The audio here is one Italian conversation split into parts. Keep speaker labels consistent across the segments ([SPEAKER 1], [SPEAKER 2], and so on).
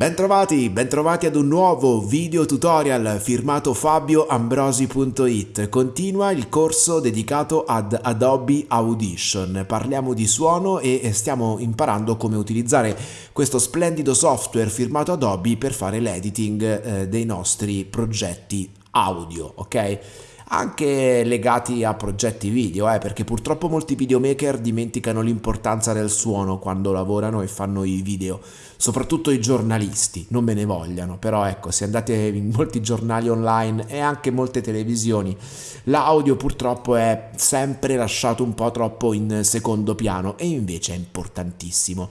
[SPEAKER 1] Bentrovati, bentrovati ad un nuovo video tutorial firmato fabioambrosi.it. Continua il corso dedicato ad Adobe Audition. Parliamo di suono e stiamo imparando come utilizzare questo splendido software firmato Adobe per fare l'editing eh, dei nostri progetti audio, ok? Anche legati a progetti video, eh, perché purtroppo molti videomaker dimenticano l'importanza del suono quando lavorano e fanno i video, soprattutto i giornalisti, non me ne vogliano, però ecco, se andate in molti giornali online e anche molte televisioni, l'audio purtroppo è sempre lasciato un po' troppo in secondo piano e invece è importantissimo.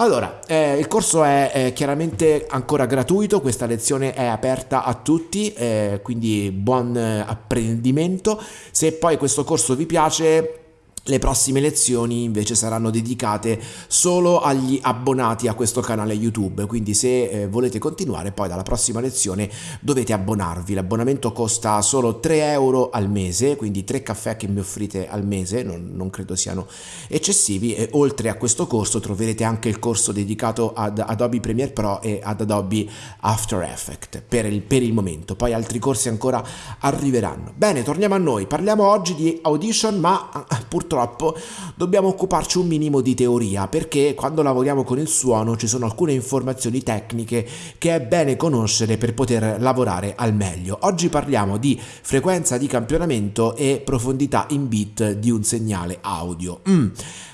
[SPEAKER 1] Allora, eh, il corso è, è, chiaramente ancora gratuito, questa lezione è aperta a tutti, eh, quindi buon eh, apprendimento. Se poi questo corso vi piace le prossime lezioni invece saranno dedicate solo agli abbonati a questo canale YouTube, quindi se eh, volete continuare poi dalla prossima lezione dovete abbonarvi. L'abbonamento costa solo 3 euro al mese, quindi 3 caffè che mi offrite al mese, non, non credo siano eccessivi e oltre a questo corso troverete anche il corso dedicato ad Adobe Premiere Pro e ad Adobe After Effects per il, per il momento, poi altri corsi ancora arriveranno. Bene, torniamo a noi, parliamo oggi di Audition ma purtroppo purtroppo dobbiamo occuparci un minimo di teoria perché quando lavoriamo con il suono ci sono alcune informazioni tecniche che è bene conoscere per poter lavorare al meglio. Oggi parliamo di frequenza di campionamento e profondità in bit di un segnale audio. Mm.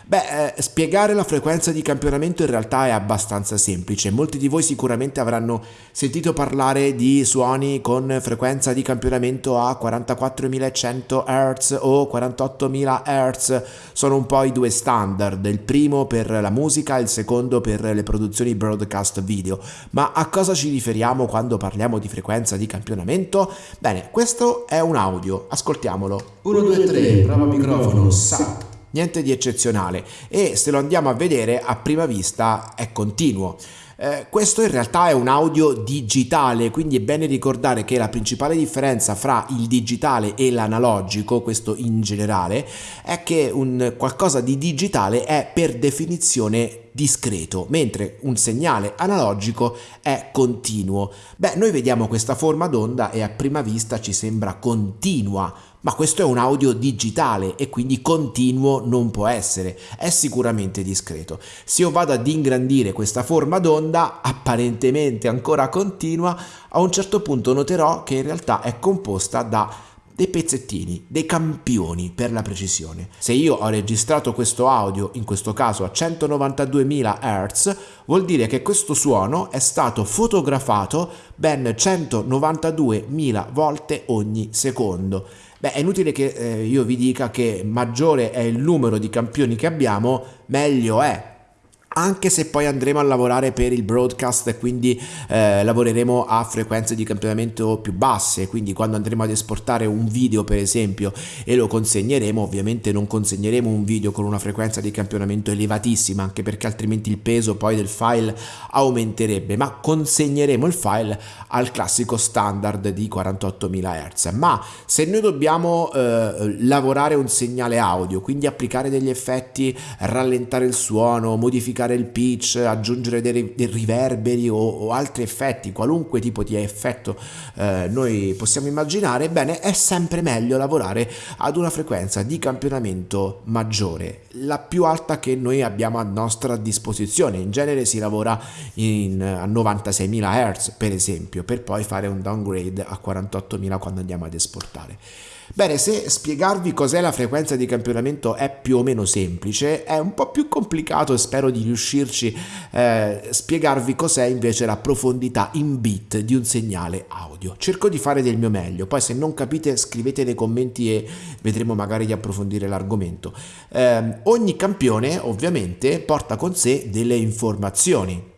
[SPEAKER 1] Beh, eh, spiegare la frequenza di campionamento in realtà è abbastanza semplice. Molti di voi sicuramente avranno sentito parlare di suoni con frequenza di campionamento a 44.100 Hz o 48.000 Hz. Sono un po' i due standard, il primo per la musica il secondo per le produzioni broadcast video. Ma a cosa ci riferiamo quando parliamo di frequenza di campionamento? Bene, questo è un audio, ascoltiamolo.
[SPEAKER 2] 1, 2, 3, prova microfono, SAP
[SPEAKER 1] niente di eccezionale e se lo andiamo a vedere a prima vista è continuo. Eh, questo in realtà è un audio digitale, quindi è bene ricordare che la principale differenza fra il digitale e l'analogico, questo in generale, è che un qualcosa di digitale è per definizione discreto, mentre un segnale analogico è continuo. Beh, noi vediamo questa forma d'onda e a prima vista ci sembra continua, ma questo è un audio digitale e quindi continuo non può essere, è sicuramente discreto. Se io vado ad ingrandire questa forma d'onda, apparentemente ancora continua, a un certo punto noterò che in realtà è composta da dei pezzettini, dei campioni per la precisione. Se io ho registrato questo audio, in questo caso a 192.000 Hz, vuol dire che questo suono è stato fotografato ben 192.000 volte ogni secondo. Beh, è inutile che eh, io vi dica che maggiore è il numero di campioni che abbiamo, meglio è anche se poi andremo a lavorare per il broadcast quindi eh, lavoreremo a frequenze di campionamento più basse, quindi quando andremo ad esportare un video per esempio e lo consegneremo, ovviamente non consegneremo un video con una frequenza di campionamento elevatissima, anche perché altrimenti il peso poi del file aumenterebbe, ma consegneremo il file al classico standard di 48.000 Hz. Ma se noi dobbiamo eh, lavorare un segnale audio, quindi applicare degli effetti, rallentare il suono, modificare modificare il pitch, aggiungere dei, dei riverberi o, o, altri effetti, qualunque tipo di effetto eh, noi possiamo immaginare, bene, è sempre meglio lavorare ad una frequenza di campionamento maggiore, la più alta che noi abbiamo a nostra disposizione. In genere si lavora in, a 96.000 Hz, per esempio, per poi fare un downgrade a 48.000 quando andiamo ad esportare. Bene, se spiegarvi cos'è la frequenza di campionamento è più o meno semplice, è un po' più complicato e spero di riuscirci eh, spiegarvi cos'è invece la profondità in bit di un segnale audio. Cerco di fare del mio meglio, poi se non capite scrivete nei commenti e vedremo magari di approfondire l'argomento. Eh, ogni campione ovviamente porta con sé delle informazioni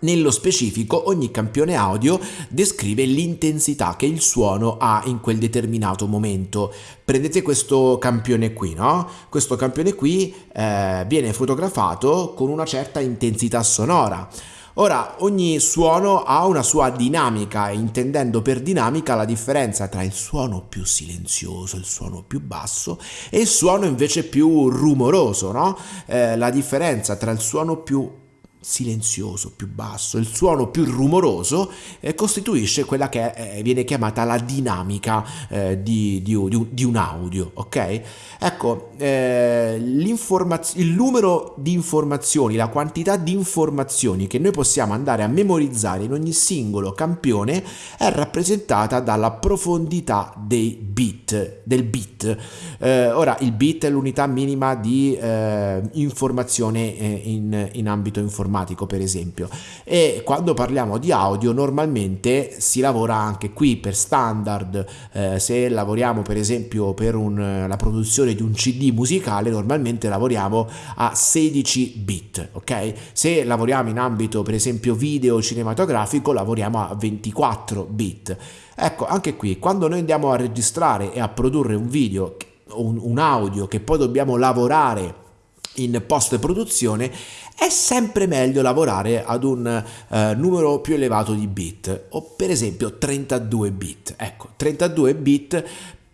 [SPEAKER 1] nello specifico ogni campione audio descrive l'intensità che il suono ha in quel determinato momento. Prendete questo campione qui, no? Questo campione qui eh, viene fotografato con una certa intensità sonora. Ora, ogni suono ha una sua dinamica, intendendo per dinamica la differenza tra il suono più silenzioso, il suono più basso e il suono invece più rumoroso, no? Eh, la differenza tra il suono più silenzioso, più basso, il suono più rumoroso eh, costituisce quella che eh, viene chiamata la dinamica eh, di, di, di, un audio, ok? Ecco, eh, il numero di informazioni, la quantità di informazioni che noi possiamo andare a memorizzare in ogni singolo campione è rappresentata dalla profondità dei bit, del bit. Eh, ora, il bit è l'unità minima di eh, informazione in, in ambito informatico informatico per esempio. E quando parliamo di audio normalmente si lavora anche qui per standard. Eh, se lavoriamo per esempio per un, la produzione di un cd musicale normalmente lavoriamo a 16 bit ok? Se lavoriamo in ambito per esempio video cinematografico lavoriamo a 24 bit. Ecco anche qui quando noi andiamo a registrare e a produrre un video un, un audio che poi dobbiamo lavorare in post produzione è sempre meglio lavorare ad un eh, numero più elevato di bit o per esempio 32 bit. Ecco 32 bit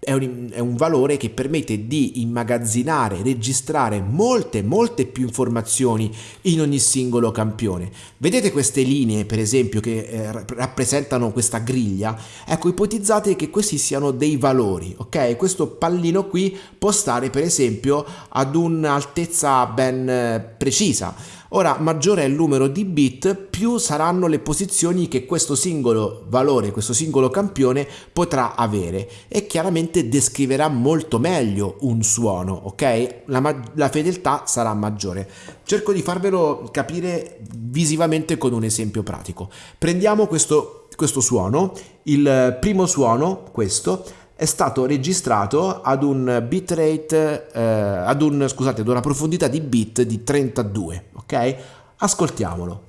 [SPEAKER 1] è un, è un, valore che permette di immagazzinare, registrare molte, molte più informazioni in ogni singolo campione. Vedete queste linee, per esempio, che eh, rappresentano questa griglia? Ecco, ipotizzate che questi siano dei valori, ok? Questo pallino qui può stare, per esempio, ad un'altezza ben eh, precisa Ora, maggiore è il numero di bit, più saranno le posizioni che questo singolo valore, questo singolo campione potrà avere e chiaramente descriverà molto meglio un suono, ok? La, la fedeltà sarà maggiore. Cerco di farvelo capire visivamente con un esempio pratico. Prendiamo questo, questo suono, il primo suono, questo, è stato registrato ad un bitrate, eh, ad, un, scusate, ad una profondità di bit di 32, ok? Ascoltiamolo.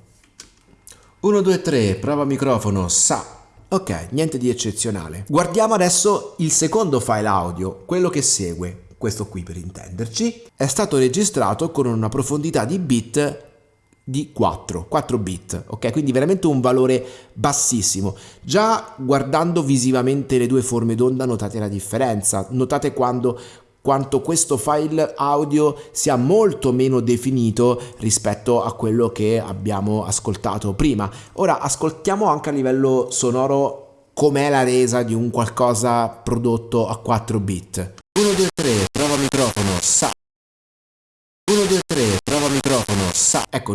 [SPEAKER 1] 1, 2, 3, prova microfono, sa. Ok, niente di eccezionale. Guardiamo adesso il secondo file audio, quello che segue questo qui per intenderci, è stato registrato con una profondità di bit di 4, 4 bit, ok? Quindi veramente un valore bassissimo. Già guardando visivamente le due forme d'onda notate la differenza, notate quando quanto questo file audio sia molto meno definito rispetto a quello che abbiamo ascoltato prima. Ora ascoltiamo anche a livello sonoro com'è la resa di un qualcosa prodotto a 4 bit. 1, 2,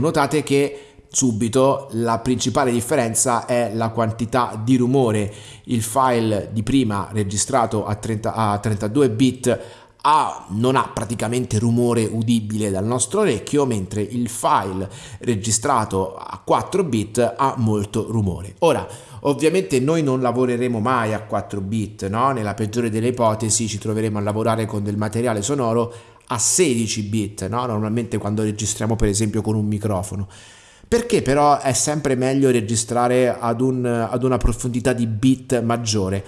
[SPEAKER 1] notate che subito la principale differenza è la quantità di rumore. Il file di prima registrato a, 30, a 32 bit ha, non ha praticamente rumore udibile dal nostro orecchio, mentre il file registrato a 4 bit ha molto rumore. Ora, ovviamente noi non lavoreremo mai a 4 bit, no? Nella peggiore delle ipotesi ci troveremo a lavorare con del materiale sonoro a 16 bit, no? normalmente quando registriamo per esempio con un microfono. Perché però è sempre meglio registrare ad, un, ad una profondità di bit maggiore?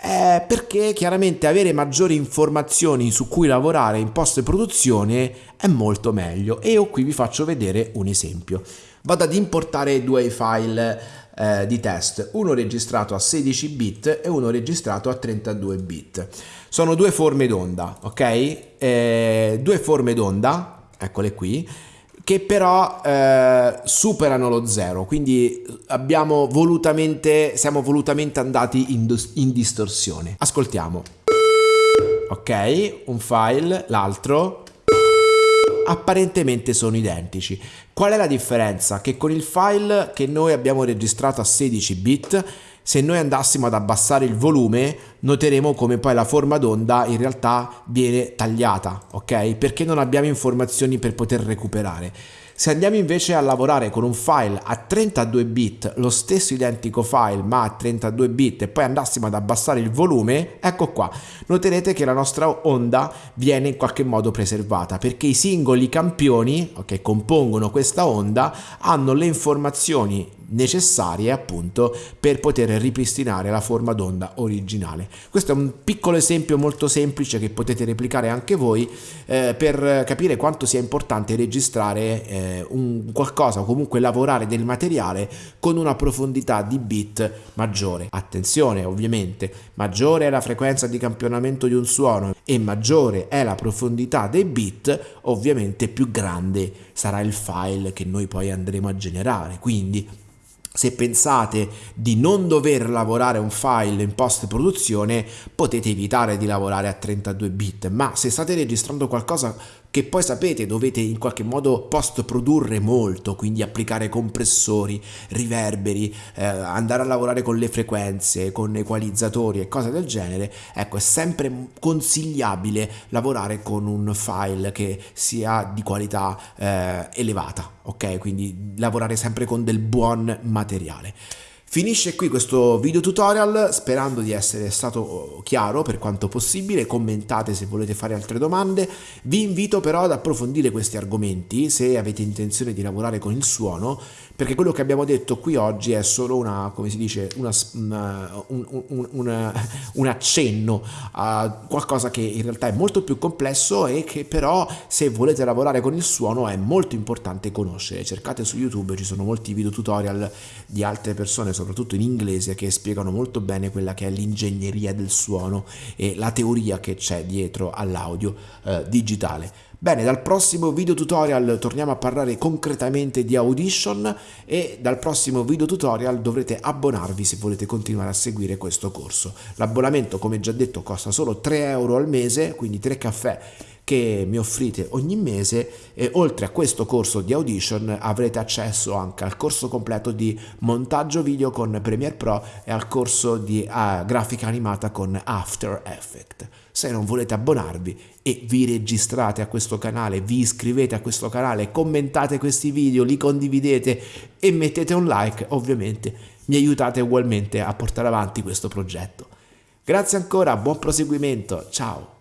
[SPEAKER 1] Eh, perché chiaramente avere maggiori informazioni su cui lavorare in post produzione è molto meglio e io qui vi faccio vedere un esempio. Vado ad importare due file eh, di test, uno registrato a 16 bit e uno registrato a 32 bit. Sono due forme d'onda, ok? Eh, due forme d'onda, eccole qui, che però eh, superano lo zero, quindi volutamente, siamo volutamente andati in, in distorsione. Ascoltiamo. Ok, un file, l'altro, apparentemente sono identici. Qual è la differenza? Che con il file che noi abbiamo registrato a 16 bit se noi andassimo ad abbassare il volume noteremo come poi la forma d'onda in realtà viene tagliata, ok? Perché non abbiamo informazioni per poter recuperare. Se andiamo invece a lavorare con un file a 32 bit, lo stesso identico file ma a 32 bit e poi andassimo ad abbassare il volume, ecco qua, noterete che la nostra onda viene in qualche modo preservata perché i singoli campioni che compongono questa onda hanno le informazioni necessarie appunto per poter ripristinare la forma d'onda originale. Questo è un piccolo esempio molto semplice che potete replicare anche voi eh, per capire quanto sia importante registrare eh, un qualcosa o comunque lavorare del materiale con una profondità di bit maggiore. Attenzione ovviamente, maggiore è la frequenza di campionamento di un suono e maggiore è la profondità dei bit, ovviamente più grande sarà il file che noi poi andremo a generare. Quindi se pensate di non dover lavorare un file in post produzione potete evitare di lavorare a 32 bit ma se state registrando qualcosa che poi sapete dovete in qualche modo post produrre molto, quindi applicare compressori, riverberi, eh, andare a lavorare con le frequenze, con equalizzatori e cose del genere, ecco è sempre consigliabile lavorare con un file che sia di qualità eh, elevata, ok? Quindi lavorare sempre con del buon materiale. Finisce qui questo video tutorial sperando di essere stato chiaro per quanto possibile, commentate se volete fare altre domande, vi invito però ad approfondire questi argomenti se avete intenzione di lavorare con il suono perché quello che abbiamo detto qui oggi è solo una, come si dice, una, una, un, un, un, un accenno a qualcosa che in realtà è molto più complesso e che però se volete lavorare con il suono è molto importante conoscere. Cercate su YouTube, ci sono molti video tutorial di altre persone, soprattutto in inglese, che spiegano molto bene quella che è l'ingegneria del suono e la teoria che c'è dietro all'audio eh, digitale. Bene, dal prossimo video tutorial torniamo a parlare concretamente di Audition e dal prossimo video tutorial dovrete abbonarvi se volete continuare a seguire questo corso. L'abbonamento, come già detto, costa solo 3 euro al mese, quindi 3 caffè che mi offrite ogni mese e oltre a questo corso di Audition avrete accesso anche al corso completo di montaggio video con Premiere Pro e al corso di uh, grafica animata con After Effects se non volete abbonarvi e vi registrate a questo canale, vi iscrivete a questo canale, commentate questi video, li condividete e mettete un like, ovviamente mi aiutate ugualmente a portare avanti questo progetto. Grazie ancora, buon proseguimento, ciao!